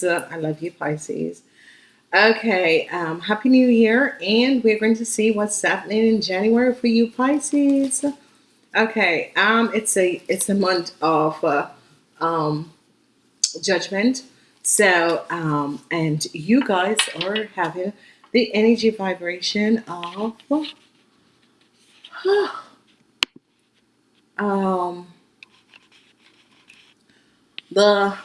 I love you, Pisces. Okay, um, Happy New Year, and we're going to see what's happening in January for you, Pisces. Okay, um, it's a it's a month of uh, um, judgment. So, um, and you guys are having the energy vibration of um, the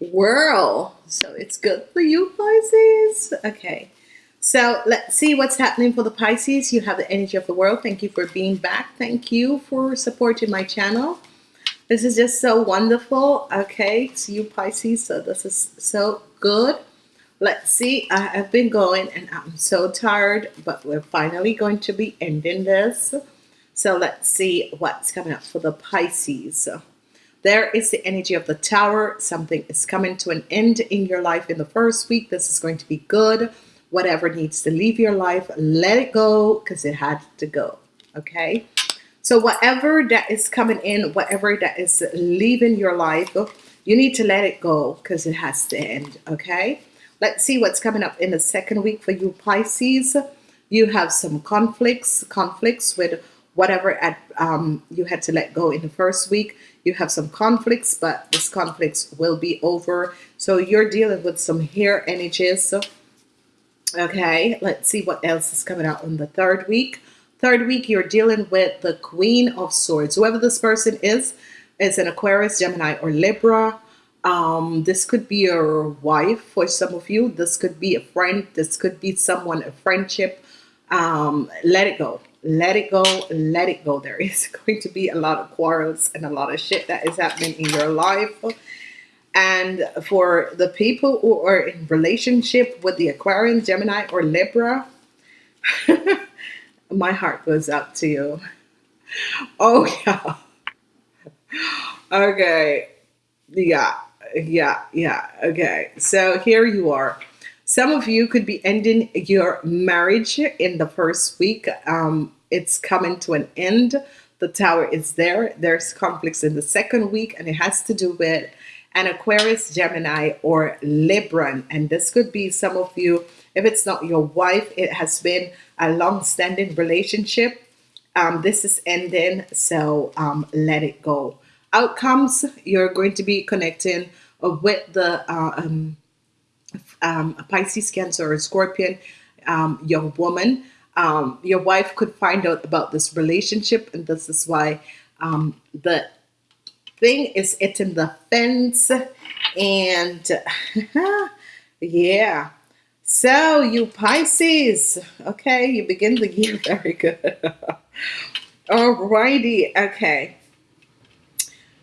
world. So it's good for you, Pisces. Okay. So let's see what's happening for the Pisces. You have the energy of the world. Thank you for being back. Thank you for supporting my channel. This is just so wonderful. Okay, it's you Pisces. So this is so good. Let's see. I have been going and I'm so tired, but we're finally going to be ending this. So let's see what's coming up for the Pisces. There is the energy of the tower. Something is coming to an end in your life in the first week. This is going to be good. Whatever needs to leave your life, let it go because it had to go. Okay. So whatever that is coming in, whatever that is leaving your life, you need to let it go because it has to end. Okay. Let's see what's coming up in the second week for you Pisces. You have some conflicts, conflicts with whatever at, um, you had to let go in the first week you have some conflicts but this conflicts will be over. So you're dealing with some hair energies. Okay let's see what else is coming out in the third week. Third week you're dealing with the queen of swords. Whoever this person is is an Aquarius Gemini or Libra. Um, this could be your wife for some of you. This could be a friend. This could be someone a friendship. Um, let it go let it go let it go. There is going to be a lot of quarrels and a lot of shit that is happening in your life. And for the people who are in relationship with the Aquarian Gemini or Libra my heart goes out to you. Oh yeah. Okay. Yeah. Yeah. Yeah. Okay. So here you are some of you could be ending your marriage in the first week. Um, it's coming to an end. The tower is there. There's conflicts in the second week, and it has to do with an Aquarius, Gemini, or Libran. And this could be some of you, if it's not your wife, it has been a long-standing relationship. Um, this is ending, so um, let it go. Outcomes, you're going to be connecting with the uh, um, um, a Pisces, Cancer, or Scorpion um, young woman. Um, your wife could find out about this relationship, and this is why um, the thing is hitting the fence. And yeah, so you Pisces, okay, you begin the year very good. Alrighty, okay.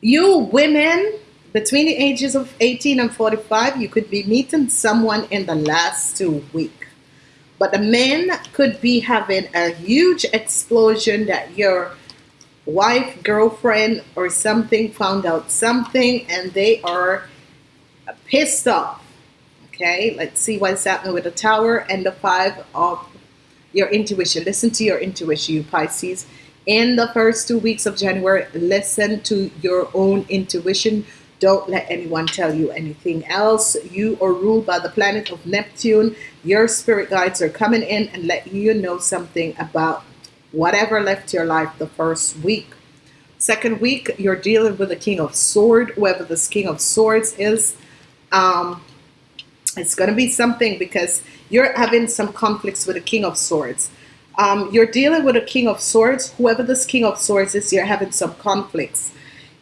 You women between the ages of 18 and 45, you could be meeting someone in the last two weeks. But the men could be having a huge explosion that your wife, girlfriend, or something found out something and they are pissed off. Okay, let's see what's happening with the tower and the five of your intuition. Listen to your intuition, you Pisces. In the first two weeks of January, listen to your own intuition don't let anyone tell you anything else. You are ruled by the planet of Neptune. Your spirit guides are coming in and let you know something about whatever left your life the first week. Second week, you're dealing with the King of Swords, whoever this King of Swords is. Um, it's going to be something because you're having some conflicts with the King of Swords. Um, you're dealing with a King of Swords. Whoever this King of Swords is, you're having some conflicts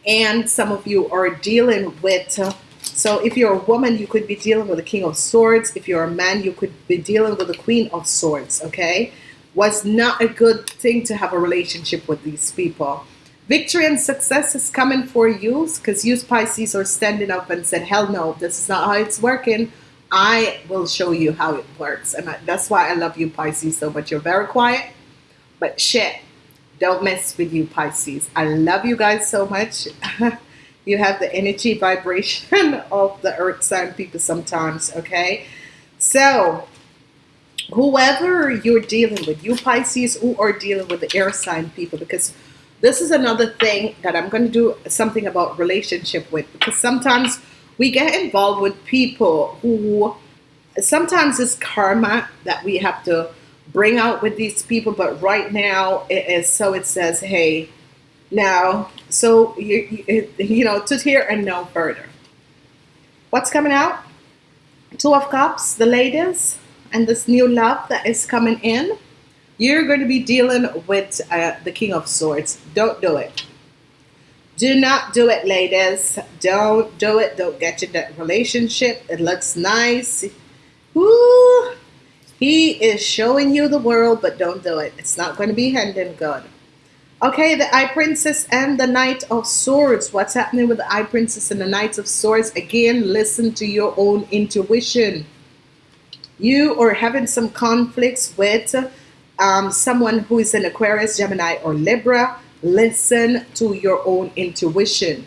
and some of you are dealing with so if you're a woman you could be dealing with the king of swords. If you're a man you could be dealing with the queen of swords okay? Was not a good thing to have a relationship with these people. Victory and success is coming for you because you Pisces are standing up and said hell no this is not how it's working. I will show you how it works. And that's why I love you Pisces so much. You're very quiet but shit don't mess with you Pisces. I love you guys so much. You have the energy vibration of the earth sign people sometimes okay? So whoever you're dealing with you Pisces who are dealing with the air sign people because this is another thing that I'm going to do something about relationship with because sometimes we get involved with people who sometimes it's karma that we have to bring out with these people, but right now it is so it says, hey, now, so you, you, you know, to here and no further. What's coming out? Two of Cups, the ladies, and this new love that is coming in. You're going to be dealing with uh, the King of Swords. Don't do it. Do not do it, ladies. Don't do it. Don't get in that relationship. It looks nice. Woo! He is showing you the world, but don't do it. It's not going to be ending good. Okay, the High Priestess and the Knight of Swords. What's happening with the High Priestess and the Knight of Swords? Again, listen to your own intuition. You are having some conflicts with um, someone who is an Aquarius, Gemini, or Libra listen to your own intuition.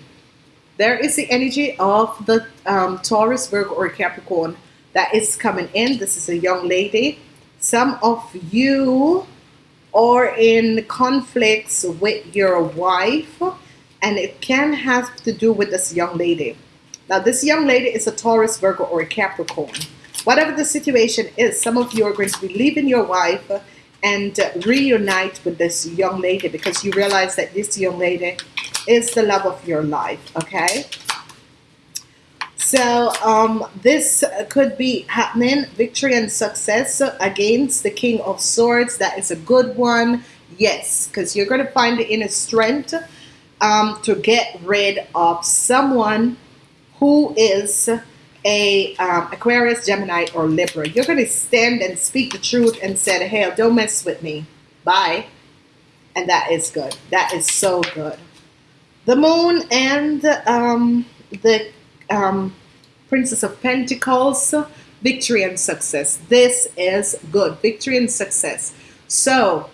There is the energy of the um, Taurus, Virgo, or Capricorn that is coming in. This is a young lady. Some of you are in conflicts with your wife, and it can have to do with this young lady. Now, this young lady is a Taurus, Virgo, or a Capricorn. Whatever the situation is, some of you are going to be leaving your wife and reunite with this young lady because you realize that this young lady is the love of your life, okay? So um, this could be happening, victory and success against the King of Swords. That is a good one. Yes, because you're going to find the inner strength um, to get rid of someone who is a um, Aquarius, Gemini, or Libra. You're going to stand and speak the truth and say, hey, don't mess with me. Bye. And that is good. That is so good. The moon and um, the um, Princess of Pentacles, victory and success. This is good. Victory and success. So,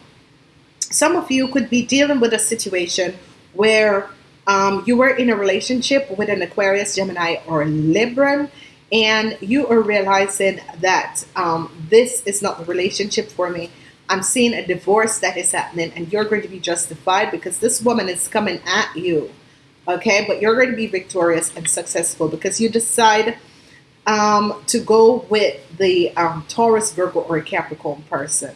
some of you could be dealing with a situation where um, you were in a relationship with an Aquarius, Gemini, or Libra, and you are realizing that um, this is not the relationship for me. I'm seeing a divorce that is happening, and you're going to be justified because this woman is coming at you. Okay, but you're going to be victorious and successful because you decide um, to go with the um, Taurus, Virgo, or Capricorn person.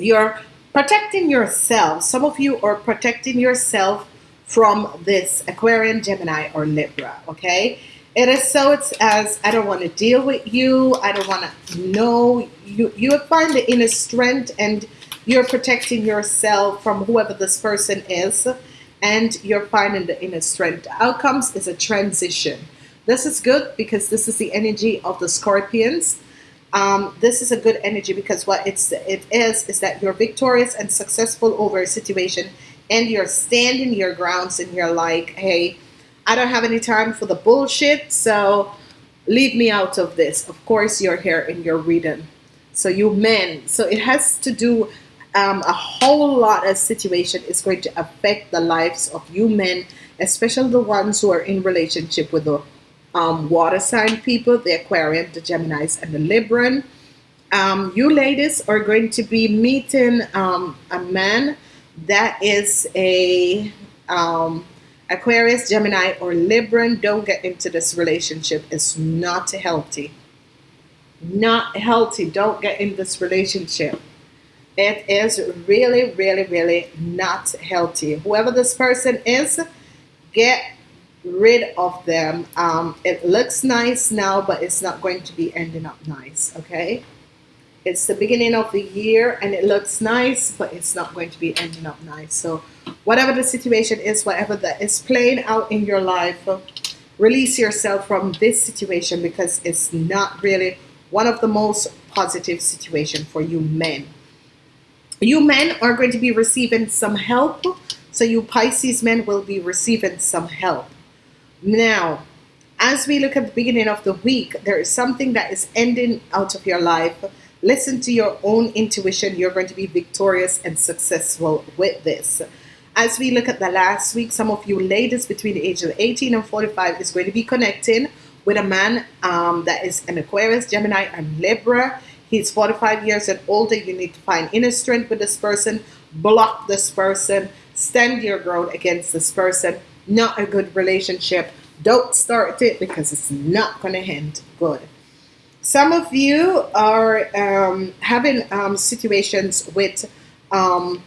You're protecting yourself. Some of you are protecting yourself from this Aquarian, Gemini, or Libra, okay? It is so it's as I don't want to deal with you. I don't want to know you. You find the inner strength and you're protecting yourself from whoever this person is and you're finding the inner strength. Outcomes is a transition. This is good because this is the energy of the scorpions. Um, this is a good energy because what it's it is is that you're victorious and successful over a situation and you're standing your grounds and you're like, hey, I don't have any time for the bullshit, so leave me out of this. Of course, you're here and you're reading. So you men, so it has to do um, a whole lot of situation is going to affect the lives of you men, especially the ones who are in relationship with the um, water sign people, the Aquarian, the Geminis, and the Libran. Um, you ladies are going to be meeting um, a man that is a um, Aquarius, Gemini, or Libran. Don't get into this relationship. It's not healthy. Not healthy. Don't get in this relationship. It is really, really, really not healthy. Whoever this person is, get rid of them. Um, it looks nice now, but it's not going to be ending up nice, okay? It's the beginning of the year and it looks nice, but it's not going to be ending up nice. So whatever the situation is, whatever that is playing out in your life, release yourself from this situation because it's not really one of the most positive situation for you men. You men are going to be receiving some help. So you Pisces men will be receiving some help. Now, as we look at the beginning of the week, there is something that is ending out of your life Listen to your own intuition. You're going to be victorious and successful with this. As we look at the last week, some of you ladies between the age of 18 and 45 is going to be connecting with a man um, that is an Aquarius, Gemini, and Libra. He's 45 years and older. You need to find inner strength with this person, block this person, stand your ground against this person. Not a good relationship. Don't start it because it's not going to end good. Some of you are um, having um, situations with um,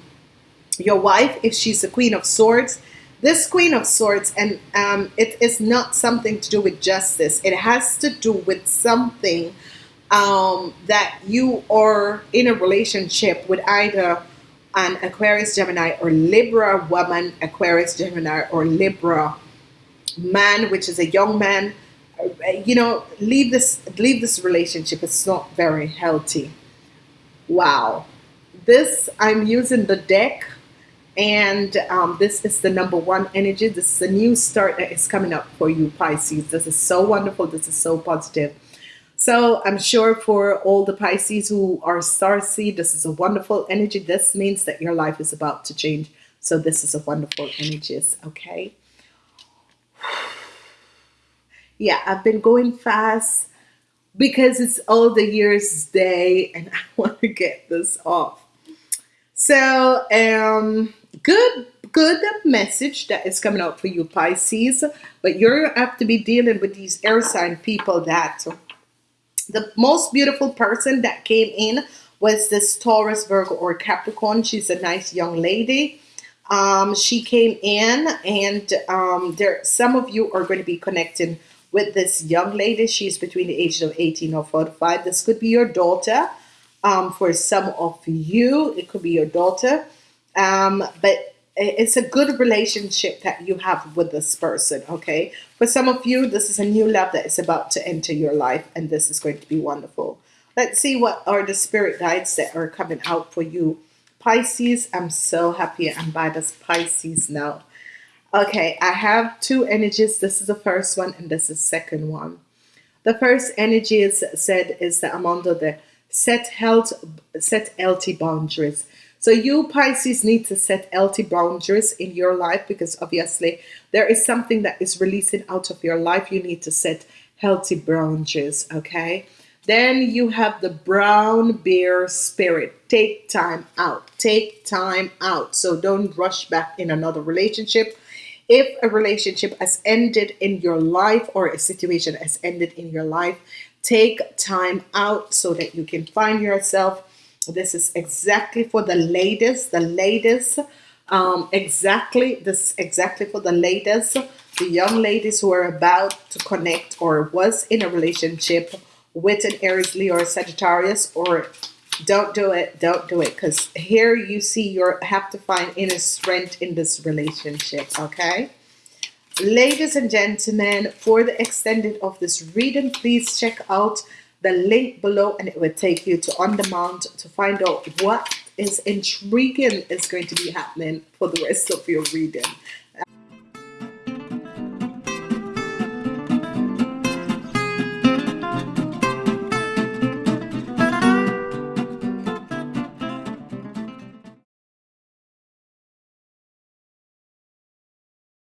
your wife if she's the Queen of Swords. This Queen of Swords, and um, it is not something to do with justice. It has to do with something um, that you are in a relationship with either an Aquarius, Gemini, or Libra woman, Aquarius, Gemini, or Libra man, which is a young man you know, leave this leave this relationship. It's not very healthy. Wow. This I'm using the deck and um, this is the number one energy. This is a new start that is coming up for you, Pisces. This is so wonderful. This is so positive. So I'm sure for all the Pisces who are star this is a wonderful energy. This means that your life is about to change. So this is a wonderful energies. Okay yeah, I've been going fast because it's all the year's day and I want to get this off. So, um, good, good message that is coming out for you, Pisces. But you're have to be dealing with these air sign people that the most beautiful person that came in was this Taurus, Virgo, or Capricorn. She's a nice young lady. Um, she came in, and um, there some of you are going to be connecting with this young lady. She's between the ages of 18 or 45. This could be your daughter. Um, for some of you, it could be your daughter. Um, but it's a good relationship that you have with this person, okay? For some of you, this is a new love that is about to enter your life, and this is going to be wonderful. Let's see what are the spirit guides that are coming out for you. Pisces, I'm so happy I'm by this Pisces now. Okay, I have two energies. This is the first one and this is the second one. The first energy is said is that I'm under the set health, set healthy boundaries. So you Pisces need to set healthy boundaries in your life because obviously there is something that is releasing out of your life. You need to set healthy boundaries, okay? Then you have the brown bear spirit. Take time out. Take time out. So don't rush back in another relationship if a relationship has ended in your life or a situation has ended in your life, take time out so that you can find yourself. This is exactly for the ladies, the ladies, um, exactly this exactly for the ladies, the young ladies who are about to connect or was in a relationship with an Aries, Leo, or Sagittarius, or don't do it don't do it because here you see you have to find inner strength in this relationship okay? Ladies and gentlemen for the extended of this reading please check out the link below and it will take you to on demand to find out what is intriguing is going to be happening for the rest of your reading